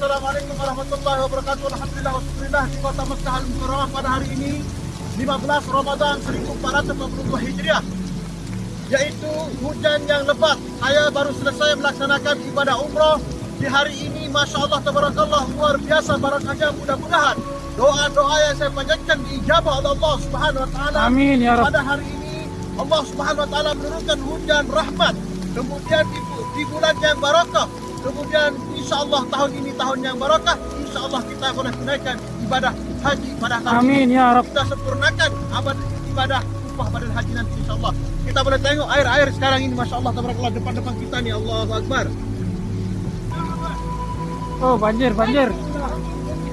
Assalamualaikum warahmatullahi wabarakatuh. Alhamdulillah wassallallahu di Kota Mekah Al Mukarramah pada hari ini 15 Ramadan 1442 Hijriah yaitu hujan yang lebat. Saya baru selesai melaksanakan ibadah umrah di hari ini Masya Allah Tabarakallah luar biasa barakahnya mudah-mudahan doa-doa yang saya panjatkan diijabah oleh Allah Subhanahu Wa Taala. Amin, ya Rabb. Pada hari ini Allah Subhanahu Wa Taala menurunkan hujan rahmat. Kemudian di, di bulan yang barakah. Kemudian insya Allah tahun ini tahun yang barakah. Insya Allah kita boleh tunaikan ibadah haji pada tahun Amin, ini. ya Rabb. Kita sempurnakan ibadah upah pada haji nanti insya Allah. Kita boleh tengok air-air sekarang ini Masya Allah Tabarakallah depan-depan kita ni Allahu Akbar. Oh, banjir, banjir.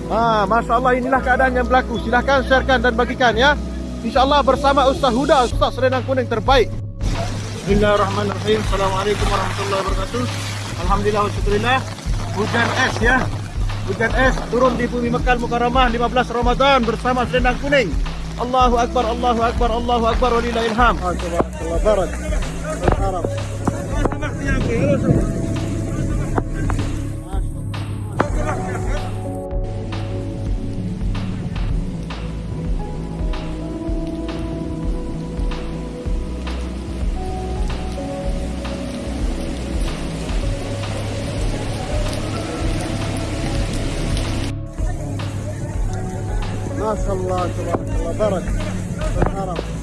Ha, Masya Allah inilah keadaan yang berlaku. Silahkan sharekan dan bagikan ya. InsyaAllah bersama Ustaz Huda, Ustaz Serendang Kuning terbaik. Bismillahirrahmanirrahim. Assalamualaikum warahmatullahi wabarakatuh. Alhamdulillah wa syukurillah. Hujan es ya. Hujan es turun di bumi Mekah Mukarramah 15 Ramadan bersama Serendang Kuning. Allahu Akbar, Allahu Akbar, Allahu Akbar walillahil ilham. Allah barak. Al-Arab. ما شاء الله تبارك الله. بركة. في الحرم